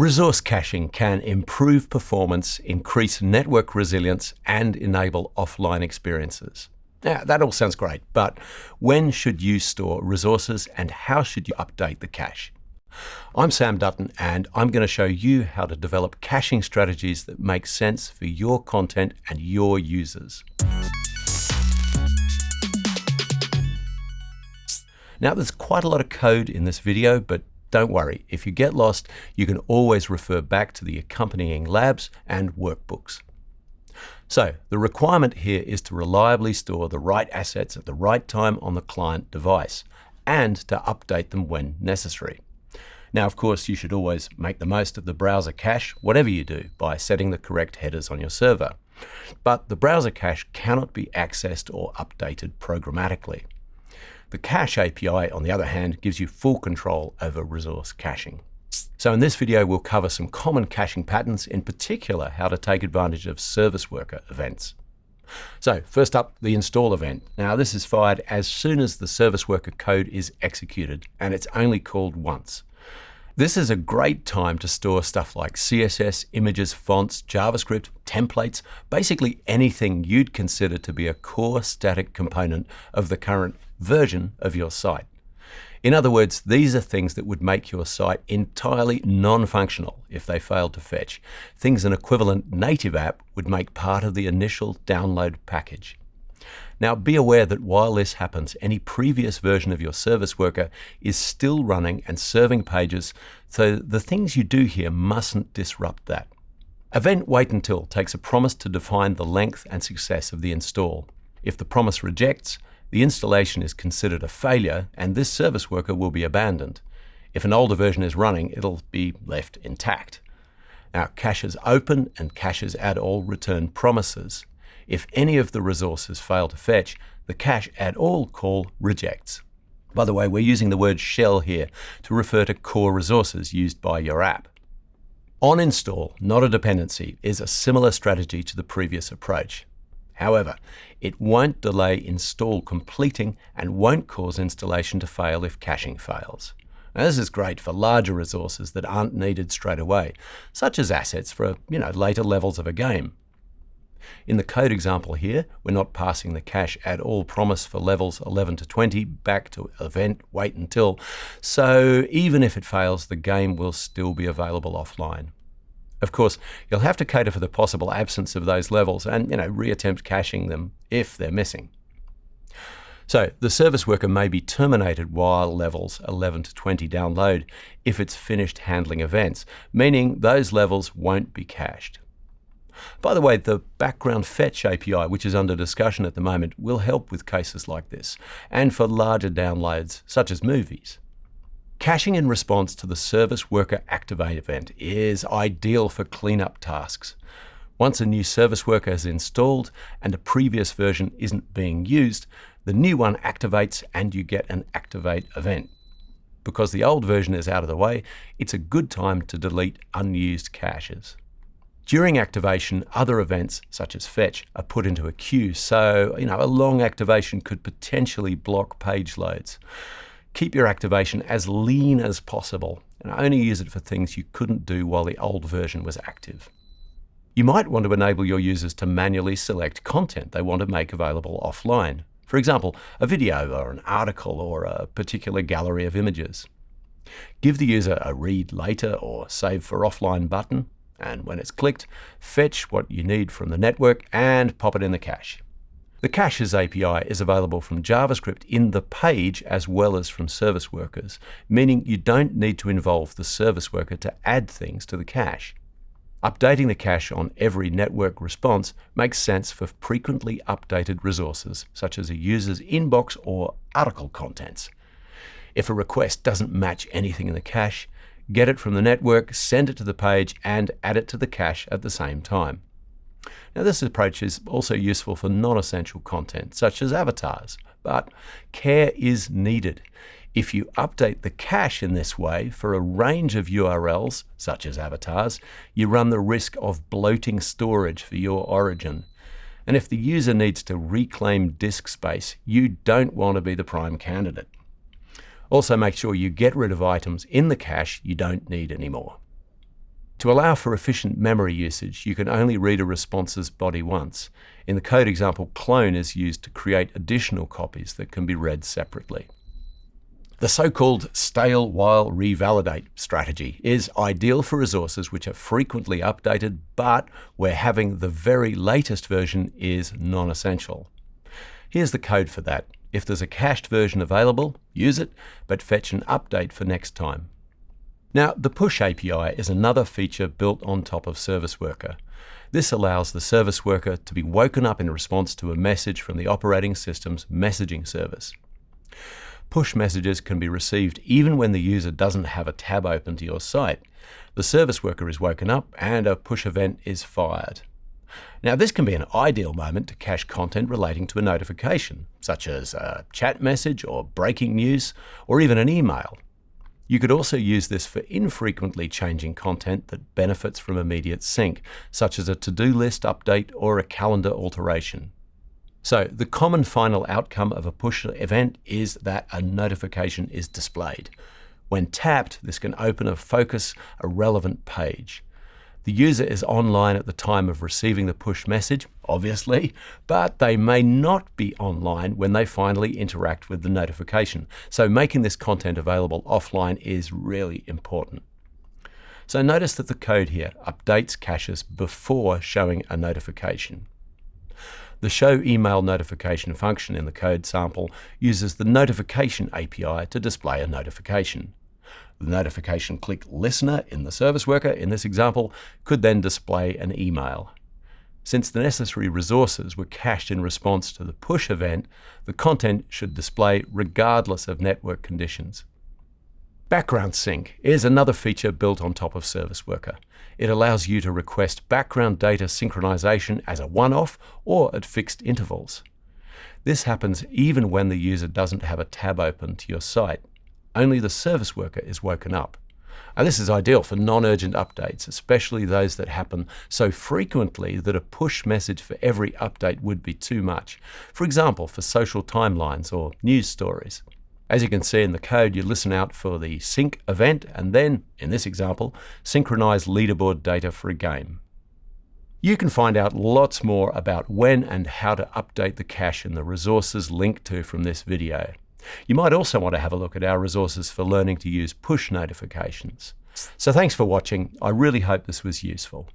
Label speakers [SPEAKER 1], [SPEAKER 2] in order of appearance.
[SPEAKER 1] Resource caching can improve performance, increase network resilience, and enable offline experiences. Now, that all sounds great, but when should you store resources and how should you update the cache? I'm Sam Dutton, and I'm going to show you how to develop caching strategies that make sense for your content and your users. Now, there's quite a lot of code in this video, but don't worry, if you get lost, you can always refer back to the accompanying labs and workbooks. So the requirement here is to reliably store the right assets at the right time on the client device and to update them when necessary. Now, of course, you should always make the most of the browser cache, whatever you do, by setting the correct headers on your server. But the browser cache cannot be accessed or updated programmatically. The Cache API, on the other hand, gives you full control over resource caching. So in this video, we'll cover some common caching patterns, in particular, how to take advantage of service worker events. So first up, the install event. Now this is fired as soon as the service worker code is executed, and it's only called once. This is a great time to store stuff like CSS, images, fonts, JavaScript, templates, basically anything you'd consider to be a core static component of the current version of your site. In other words, these are things that would make your site entirely non-functional if they failed to fetch, things an equivalent native app would make part of the initial download package. Now be aware that while this happens, any previous version of your service worker is still running and serving pages, so the things you do here mustn't disrupt that. Event wait until takes a promise to define the length and success of the install. If the promise rejects, the installation is considered a failure and this service worker will be abandoned. If an older version is running, it'll be left intact. Now, caches open and caches add all return promises. If any of the resources fail to fetch, the cache add all call rejects. By the way, we're using the word shell here to refer to core resources used by your app. On install, not a dependency, is a similar strategy to the previous approach. However, it won't delay install completing and won't cause installation to fail if caching fails. Now, this is great for larger resources that aren't needed straight away, such as assets for you know, later levels of a game. In the code example here, we're not passing the cache add all promise for levels 11 to 20 back to event wait until, so even if it fails, the game will still be available offline. Of course, you'll have to cater for the possible absence of those levels and you know, reattempt caching them if they're missing. So the service worker may be terminated while levels 11 to 20 download if it's finished handling events, meaning those levels won't be cached. By the way, the background fetch API, which is under discussion at the moment, will help with cases like this, and for larger downloads, such as movies. Caching in response to the Service Worker Activate event is ideal for cleanup tasks. Once a new service worker is installed and a previous version isn't being used, the new one activates and you get an Activate event. Because the old version is out of the way, it's a good time to delete unused caches. During activation, other events, such as fetch, are put into a queue, so you know, a long activation could potentially block page loads. Keep your activation as lean as possible and only use it for things you couldn't do while the old version was active. You might want to enable your users to manually select content they want to make available offline. For example, a video or an article or a particular gallery of images. Give the user a read later or save for offline button, and when it's clicked, fetch what you need from the network and pop it in the cache. The Caches API is available from JavaScript in the page as well as from service workers, meaning you don't need to involve the service worker to add things to the cache. Updating the cache on every network response makes sense for frequently updated resources, such as a user's inbox or article contents. If a request doesn't match anything in the cache, get it from the network, send it to the page, and add it to the cache at the same time. Now this approach is also useful for non-essential content, such as avatars, but care is needed. If you update the cache in this way for a range of URLs, such as avatars, you run the risk of bloating storage for your origin. And if the user needs to reclaim disk space, you don't want to be the prime candidate. Also make sure you get rid of items in the cache you don't need anymore. To allow for efficient memory usage, you can only read a response's body once. In the code example, clone is used to create additional copies that can be read separately. The so-called stale while revalidate strategy is ideal for resources which are frequently updated, but where having the very latest version is non-essential. Here's the code for that. If there's a cached version available, use it, but fetch an update for next time. Now, the Push API is another feature built on top of Service Worker. This allows the service worker to be woken up in response to a message from the operating system's messaging service. Push messages can be received even when the user doesn't have a tab open to your site. The service worker is woken up and a push event is fired. Now, this can be an ideal moment to cache content relating to a notification, such as a chat message or breaking news, or even an email. You could also use this for infrequently changing content that benefits from immediate sync, such as a to-do list update or a calendar alteration. So the common final outcome of a push event is that a notification is displayed. When tapped, this can open or focus a relevant page. The user is online at the time of receiving the push message, obviously, but they may not be online when they finally interact with the notification. So making this content available offline is really important. So notice that the code here updates caches before showing a notification. The show email notification function in the code sample uses the notification API to display a notification. The notification click listener in the service worker, in this example, could then display an email. Since the necessary resources were cached in response to the push event, the content should display regardless of network conditions. Background Sync is another feature built on top of Service Worker. It allows you to request background data synchronization as a one-off or at fixed intervals. This happens even when the user doesn't have a tab open to your site only the service worker is woken up. And this is ideal for non-urgent updates, especially those that happen so frequently that a push message for every update would be too much. For example, for social timelines or news stories. As you can see in the code, you listen out for the sync event and then, in this example, synchronize leaderboard data for a game. You can find out lots more about when and how to update the cache in the resources linked to from this video. You might also want to have a look at our resources for learning to use push notifications. So thanks for watching. I really hope this was useful.